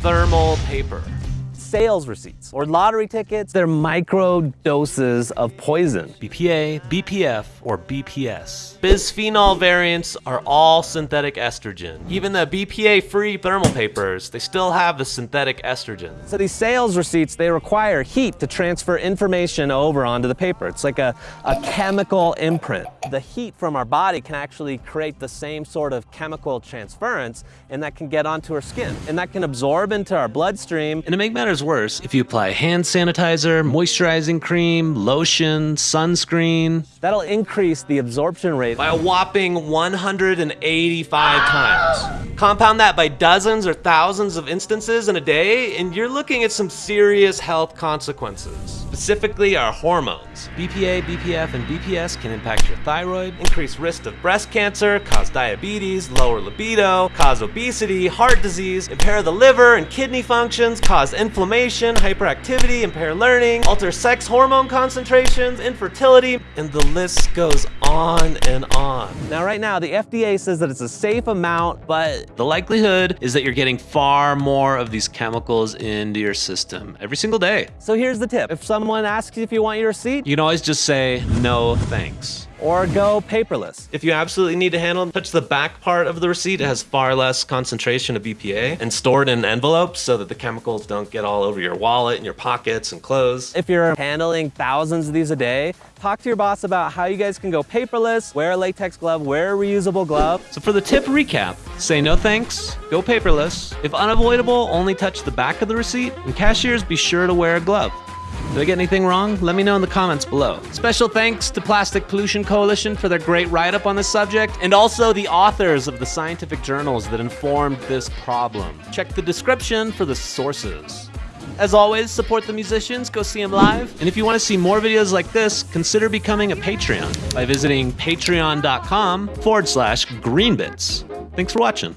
Thermal paper. Sales receipts or lottery tickets, they're micro doses of poison. BPA, BPF, or BPS. Bisphenol variants are all synthetic estrogen. Even the BPA-free thermal papers, they still have the synthetic estrogen. So these sales receipts, they require heat to transfer information over onto the paper. It's like a, a chemical imprint. The heat from our body can actually create the same sort of chemical transference and that can get onto our skin and that can absorb into our bloodstream. And to make matters worse, if you apply hand sanitizer, moisturizing cream, lotion, sunscreen, that'll increase the absorption rate by a whopping 185 times. Compound that by dozens or thousands of instances in a day, and you're looking at some serious health consequences. Specifically, our hormones. BPA, BPF, and BPS can impact your thyroid, increase risk of breast cancer, cause diabetes, lower libido, cause obesity, heart disease, impair the liver and kidney functions, cause inflammation, hyperactivity, impair learning, alter sex hormone concentrations, infertility, and the list goes on and on. Now, right now, the FDA says that it's a safe amount, but the likelihood is that you're getting far more of these chemicals into your system every single day. So here's the tip. If someone asks you if you want your receipt, you can always just say, no thanks or go paperless. If you absolutely need to handle them, touch the back part of the receipt. It has far less concentration of BPA and stored in envelopes so that the chemicals don't get all over your wallet and your pockets and clothes. If you're handling thousands of these a day, talk to your boss about how you guys can go paperless, wear a latex glove, wear a reusable glove. So for the tip recap, say no thanks, go paperless. If unavoidable, only touch the back of the receipt, and cashiers be sure to wear a glove. Did I get anything wrong? Let me know in the comments below. Special thanks to Plastic Pollution Coalition for their great write-up on this subject, and also the authors of the scientific journals that informed this problem. Check the description for the sources. As always, support the musicians, go see them live. And if you want to see more videos like this, consider becoming a Patreon by visiting patreon.com forward slash greenbits. Thanks for watching.